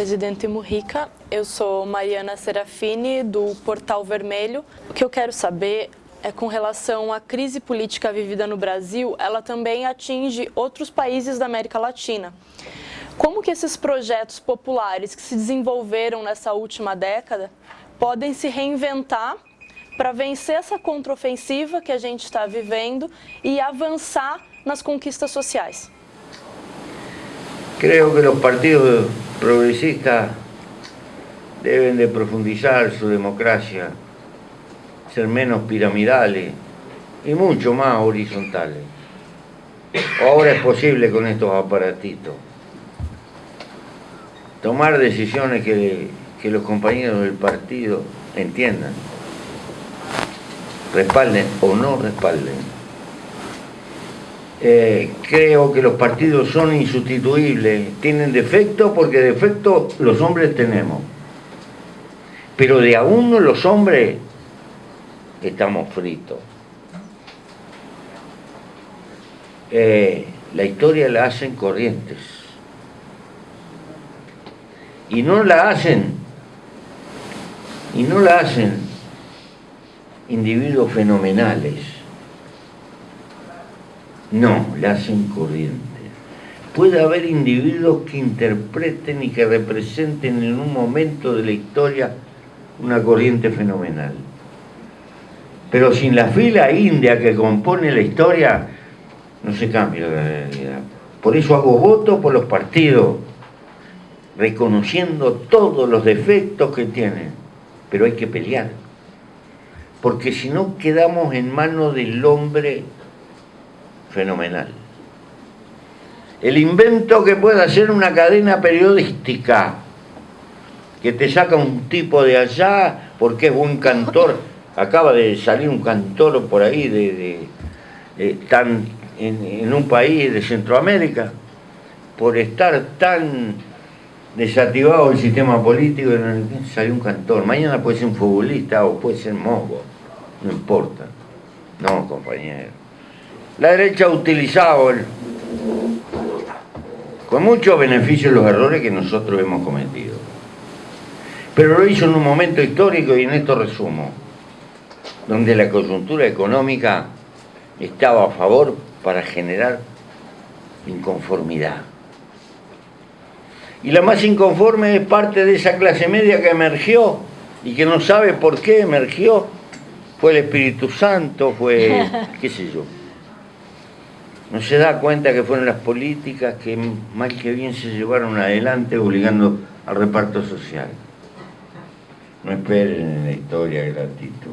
presidente Murrica. Eu sou Mariana Serafini, do Portal Vermelho. O que eu quero saber é com relação à crise política vivida no Brasil, ela também atinge outros países da América Latina. Como que esses projetos populares que se desenvolveram nessa última década podem se reinventar para vencer essa contraofensiva que a gente está vivendo e avançar nas conquistas sociais? Creo que los partidos progresistas deben de profundizar su democracia, ser menos piramidales y mucho más horizontales. Ahora es posible con estos aparatitos tomar decisiones que, que los compañeros del partido entiendan, respalden o no respalden. Eh, creo que los partidos son insustituibles, tienen defectos porque defectos los hombres tenemos. Pero de a uno los hombres estamos fritos. Eh, la historia la hacen corrientes. Y no la hacen, y no la hacen individuos fenomenales no, la hacen corriente. Puede haber individuos que interpreten y que representen en un momento de la historia una corriente fenomenal. Pero sin la fila india que compone la historia, no se cambia la realidad. Por eso hago voto por los partidos, reconociendo todos los defectos que tienen. Pero hay que pelear. Porque si no quedamos en manos del hombre fenomenal. El invento que pueda hacer una cadena periodística, que te saca un tipo de allá porque es buen cantor, acaba de salir un cantor por ahí de, tan, en, un país de Centroamérica, por estar tan desactivado el sistema político, salió un cantor. Mañana puede ser un futbolista o puede ser mogo, no importa. No, compañero. La derecha ha utilizado con mucho beneficio los errores que nosotros hemos cometido. Pero lo hizo en un momento histórico y en esto resumo, donde la coyuntura económica estaba a favor para generar inconformidad. Y la más inconforme es parte de esa clase media que emergió y que no sabe por qué emergió. Fue el Espíritu Santo, fue qué sé yo no se da cuenta que fueron las políticas que mal que bien se llevaron adelante obligando al reparto social. No esperen en la historia gratitud.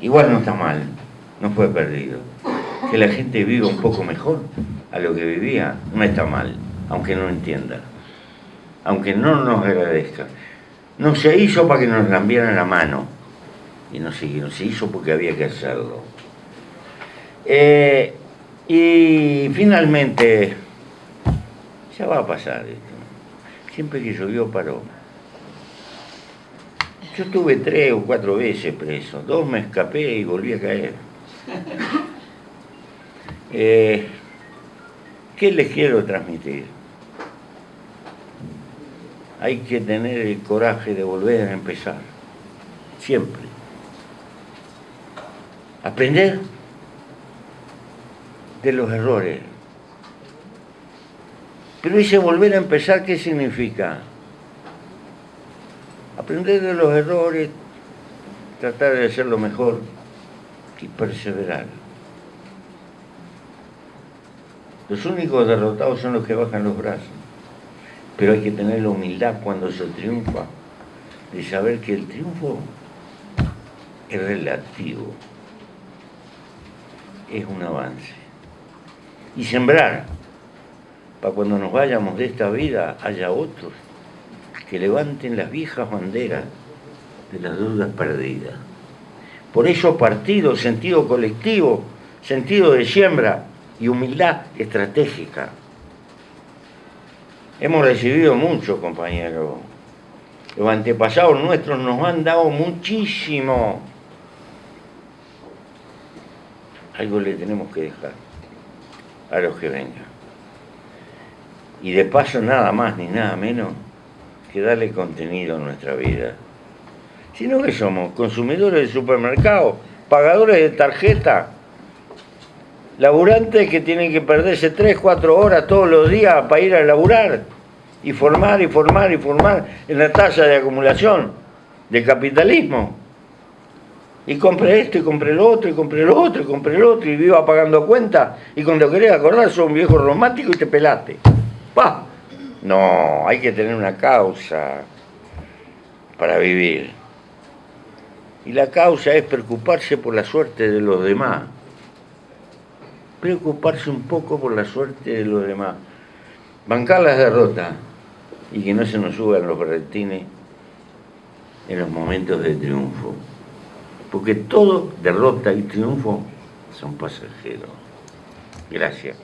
Igual no está mal, no fue perdido. Que la gente viva un poco mejor a lo que vivía, no está mal, aunque no entienda, aunque no nos agradezca. No se hizo para que nos cambiaran la mano, y no siguieron, se hizo porque había que hacerlo. Eh, y finalmente, ya va a pasar esto. Siempre que llovió paró. Yo estuve tres o cuatro veces preso, dos me escapé y volví a caer. Eh, ¿Qué les quiero transmitir? Hay que tener el coraje de volver a empezar, siempre aprender de los errores. Pero ese volver a empezar, ¿qué significa? Aprender de los errores, tratar de hacerlo mejor y perseverar. Los únicos derrotados son los que bajan los brazos. Pero hay que tener la humildad cuando se triunfa, de saber que el triunfo es relativo es un avance. Y sembrar, para cuando nos vayamos de esta vida haya otros que levanten las viejas banderas de las dudas perdidas. Por eso partido, sentido colectivo, sentido de siembra y humildad estratégica. Hemos recibido mucho, compañeros. Los antepasados nuestros nos han dado muchísimo. Algo le tenemos que dejar a los que vengan. y de paso nada más ni nada menos que darle contenido a nuestra vida. Sino que somos consumidores de supermercado, pagadores de tarjeta, laburantes que tienen que perderse 3, 4 horas todos los días para ir a laburar y formar y formar y formar en la tasa de acumulación del capitalismo. Y compré esto y compré lo otro y compré lo otro y compré lo otro y viva pagando cuenta y cuando querés acordar sos un viejo romántico y te pelaste. ¡Pah! No, hay que tener una causa para vivir. Y la causa es preocuparse por la suerte de los demás. Preocuparse un poco por la suerte de los demás. Bancar las derrotas y que no se nos suban los berretines en los momentos de triunfo. Porque todo derrota y triunfo son pasajeros. Gracias.